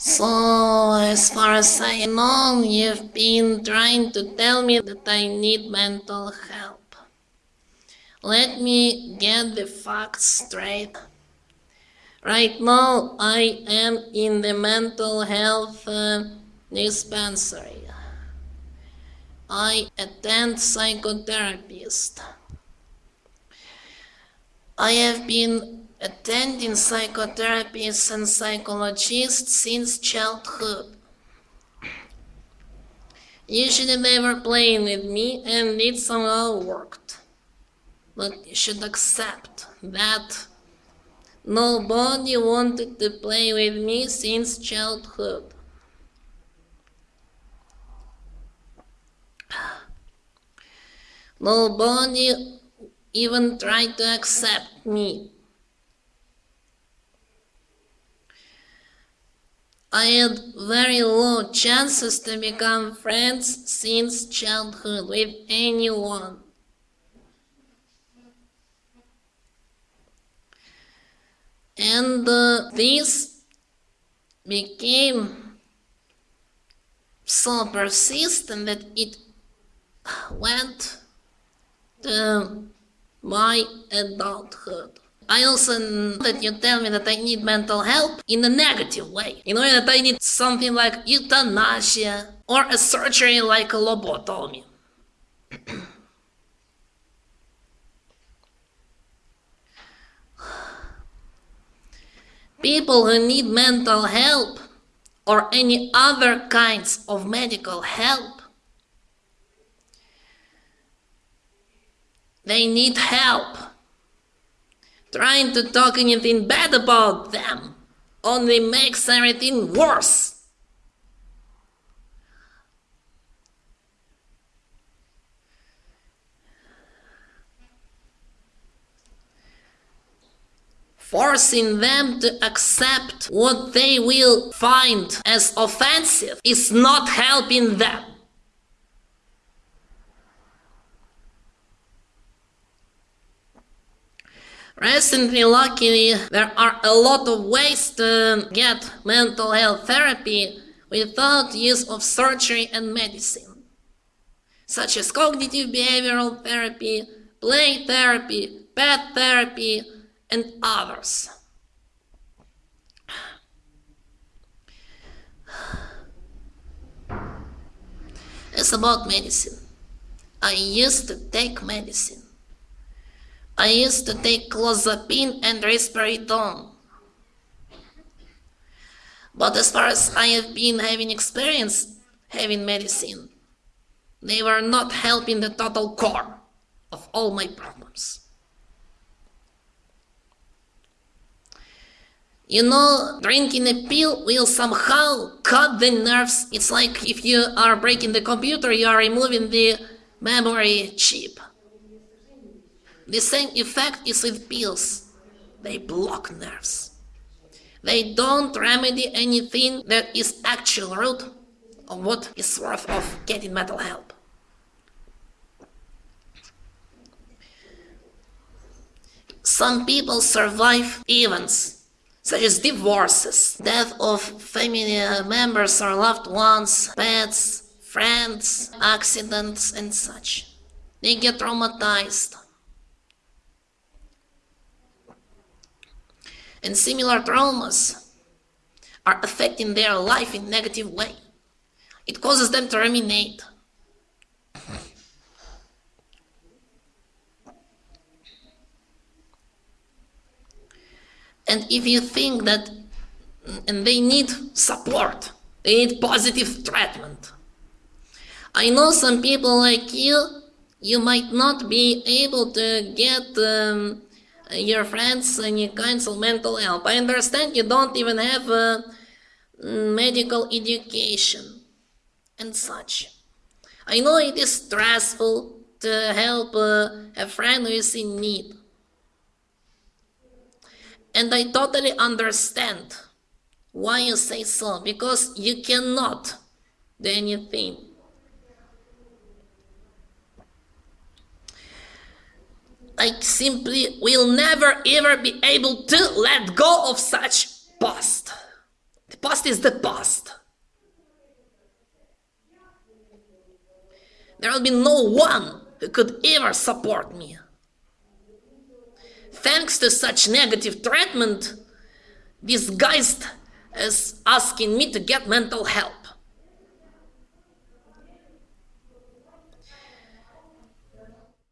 So, as far as I know, you've been trying to tell me that I need mental help. Let me get the facts straight. Right now, I am in the mental health uh, dispensary. I attend psychotherapist. I have been attending psychotherapists and psychologists since childhood. Usually they were playing with me and it somehow worked. But you should accept that nobody wanted to play with me since childhood. Nobody even tried to accept me. I had very low chances to become friends since childhood with anyone. And uh, this became so persistent that it went to my adulthood. I also know that you tell me that I need mental help in a negative way. In a way that I need something like euthanasia or a surgery like a lobotomy. People who need mental help or any other kinds of medical help, they need help. Trying to talk anything bad about them only makes everything worse. Forcing them to accept what they will find as offensive is not helping them. Recently, luckily, there are a lot of ways to get mental health therapy without use of surgery and medicine, such as cognitive behavioral therapy, play therapy, pet therapy, and others. It's about medicine. I used to take medicine. I used to take clozapine and risperidone. But as far as I have been having experience having medicine, they were not helping the total core of all my problems. You know, drinking a pill will somehow cut the nerves. It's like if you are breaking the computer, you are removing the memory chip. The same effect is with pills. They block nerves. They don't remedy anything that is actual root of what is worth of getting mental help. Some people survive events such as divorces, death of family members or loved ones, pets, friends, accidents, and such. They get traumatized. And similar traumas are affecting their life in negative way. It causes them to ruminate. And if you think that and they need support, they need positive treatment. I know some people like you, you might not be able to get um, your friends and you counsel mental help. I understand you don't even have a medical education and such. I know it is stressful to help uh, a friend who is in need. And I totally understand why you say so, because you cannot do anything I simply will never ever be able to let go of such past. The past is the past. There will be no one who could ever support me. Thanks to such negative treatment, disguised as asking me to get mental help.